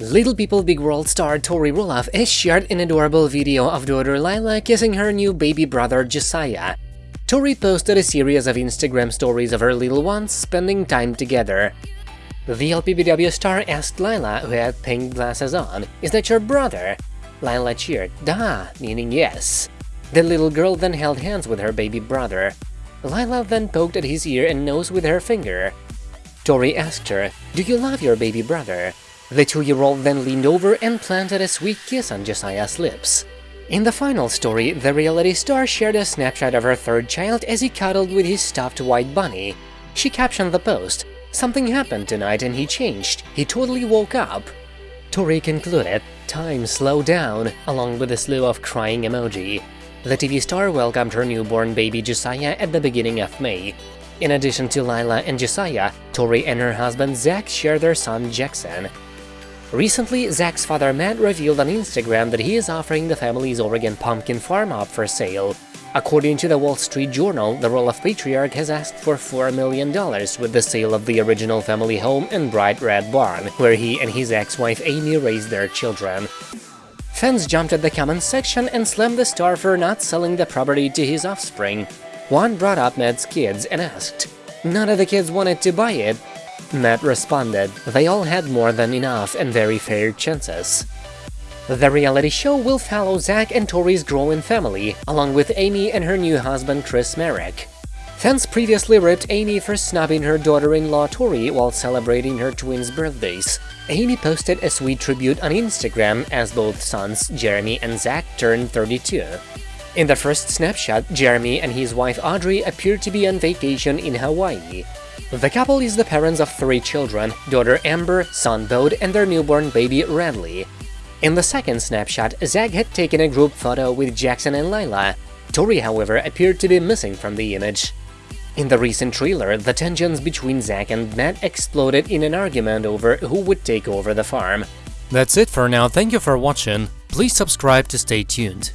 Little People Big World star Tori Roloff has shared an adorable video of daughter Lila kissing her new baby brother Josiah. Tori posted a series of Instagram stories of her little ones spending time together. The LPBW star asked Lila, who had pink glasses on, is that your brother? Lila cheered, da, meaning yes. The little girl then held hands with her baby brother. Lila then poked at his ear and nose with her finger. Tori asked her, do you love your baby brother? The two-year-old then leaned over and planted a sweet kiss on Josiah's lips. In the final story, the reality star shared a snapshot of her third child as he cuddled with his stuffed white bunny. She captioned the post, Something happened tonight and he changed, he totally woke up. Tori concluded, time slowed down, along with a slew of crying emoji. The TV star welcomed her newborn baby Josiah at the beginning of May. In addition to Lila and Josiah, Tori and her husband Zach share their son Jackson. Recently, Zach's father Matt revealed on Instagram that he is offering the family's Oregon pumpkin farm up for sale. According to the Wall Street Journal, the Roloff patriarch has asked for $4 million with the sale of the original family home and bright red barn, where he and his ex-wife Amy raised their children. Fans jumped at the comments section and slammed the star for not selling the property to his offspring. One brought up Matt's kids and asked, None of the kids wanted to buy it, Matt responded, they all had more than enough and very fair chances. The reality show will follow Zach and Tori's growing family, along with Amy and her new husband Chris Marek. Fans previously ripped Amy for snubbing her daughter-in-law Tori while celebrating her twins' birthdays. Amy posted a sweet tribute on Instagram as both sons, Jeremy and Zach, turned 32. In the first snapshot, Jeremy and his wife Audrey appear to be on vacation in Hawaii. The couple is the parents of three children, daughter Ember, son Bode, and their newborn baby Radley. In the second snapshot, Zach had taken a group photo with Jackson and Lila. Tori, however, appeared to be missing from the image. In the recent trailer, the tensions between Zach and Matt exploded in an argument over who would take over the farm. That's it for now, thank you for watching, please subscribe to stay tuned.